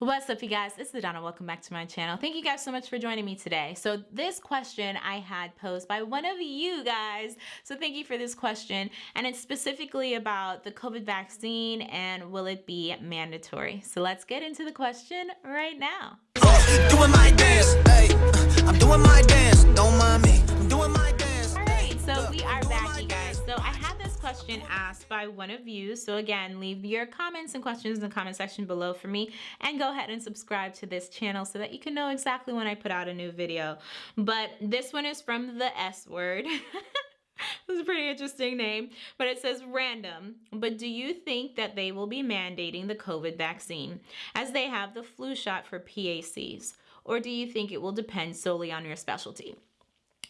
What's up you guys, it's Donna. welcome back to my channel. Thank you guys so much for joining me today. So this question I had posed by one of you guys, so thank you for this question, and it's specifically about the COVID vaccine and will it be mandatory? So let's get into the question right now. Doing by one of you. So again, leave your comments and questions in the comment section below for me and go ahead and subscribe to this channel so that you can know exactly when I put out a new video. But this one is from the S word. This is a pretty interesting name, but it says random. But do you think that they will be mandating the COVID vaccine as they have the flu shot for PACs? Or do you think it will depend solely on your specialty?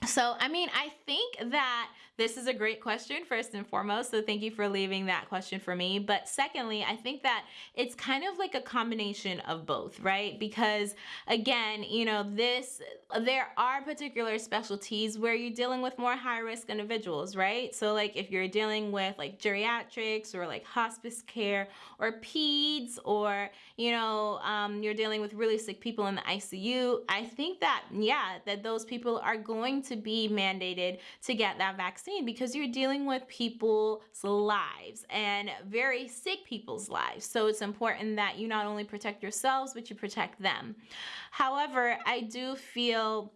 So, I mean, I think that this is a great question, first and foremost. So, thank you for leaving that question for me. But, secondly, I think that it's kind of like a combination of both, right? Because, again, you know, this, there are particular specialties where you're dealing with more high risk individuals, right? So, like, if you're dealing with like geriatrics or like hospice care or peds or, you know, um, you're dealing with really sick people in the ICU, I think that, yeah, that those people are going to to be mandated to get that vaccine because you're dealing with people's lives and very sick people's lives. So it's important that you not only protect yourselves, but you protect them. However, I do feel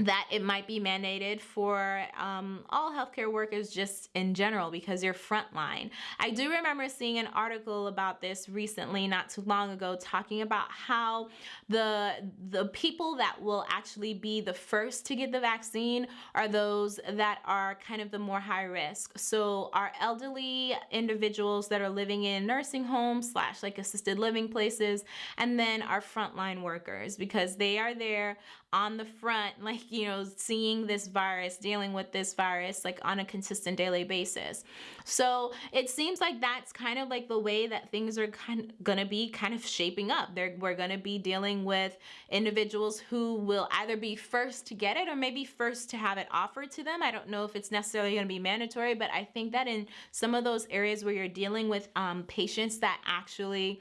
that it might be mandated for um, all healthcare workers just in general because you're frontline. I do remember seeing an article about this recently, not too long ago, talking about how the the people that will actually be the first to get the vaccine are those that are kind of the more high risk. So our elderly individuals that are living in nursing homes slash like assisted living places, and then our frontline workers because they are there on the front like you know, seeing this virus, dealing with this virus like on a consistent daily basis. So it seems like that's kind of like the way that things are kind of gonna be kind of shaping up. They're, we're gonna be dealing with individuals who will either be first to get it or maybe first to have it offered to them. I don't know if it's necessarily gonna be mandatory, but I think that in some of those areas where you're dealing with um, patients that actually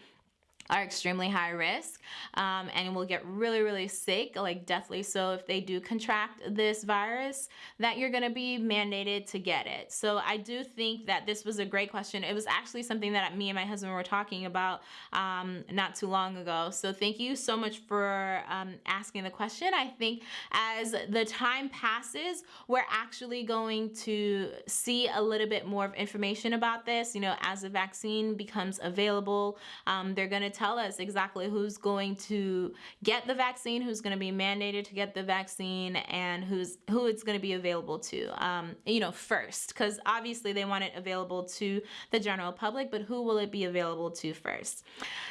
are extremely high risk um, and will get really, really sick, like deathly so if they do contract this virus, that you're gonna be mandated to get it. So I do think that this was a great question. It was actually something that me and my husband were talking about um, not too long ago. So thank you so much for um, asking the question. I think as the time passes, we're actually going to see a little bit more of information about this. You know, as the vaccine becomes available, um, they're gonna tell us exactly who's going to get the vaccine, who's going to be mandated to get the vaccine, and who's who it's going to be available to, um, you know, first. Because obviously they want it available to the general public, but who will it be available to first?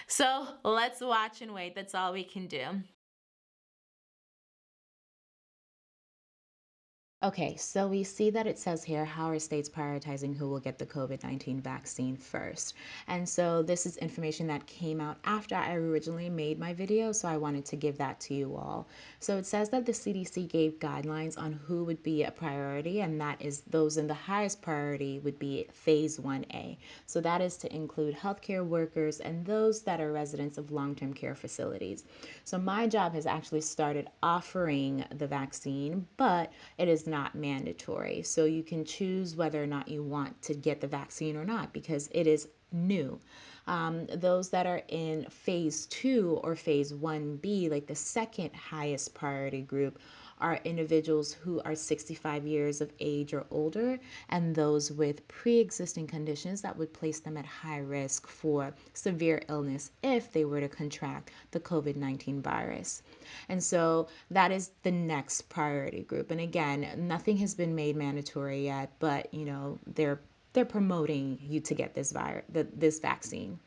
So let's watch and wait. That's all we can do. Okay, so we see that it says here, how are states prioritizing who will get the COVID-19 vaccine first? And so this is information that came out after I originally made my video, so I wanted to give that to you all. So it says that the CDC gave guidelines on who would be a priority, and that is those in the highest priority would be phase 1A. So that is to include healthcare workers and those that are residents of long-term care facilities. So my job has actually started offering the vaccine, but it is not mandatory. So you can choose whether or not you want to get the vaccine or not because it is new. Um, those that are in phase two or phase 1B, like the second highest priority group, are individuals who are 65 years of age or older and those with pre-existing conditions that would place them at high risk for severe illness if they were to contract the COVID-19 virus. And so that is the next priority group. And again, nothing has been made mandatory yet, but you know, they're they're promoting you to get this virus, this vaccine.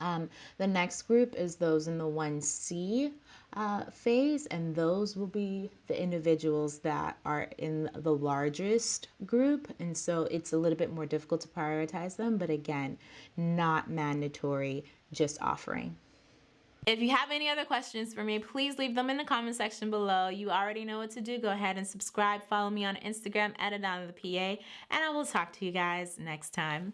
Um, the next group is those in the 1C uh, phase, and those will be the individuals that are in the largest group. And so it's a little bit more difficult to prioritize them, but again, not mandatory, just offering. If you have any other questions for me, please leave them in the comment section below. You already know what to do. Go ahead and subscribe. Follow me on Instagram at Adana the PA, and I will talk to you guys next time.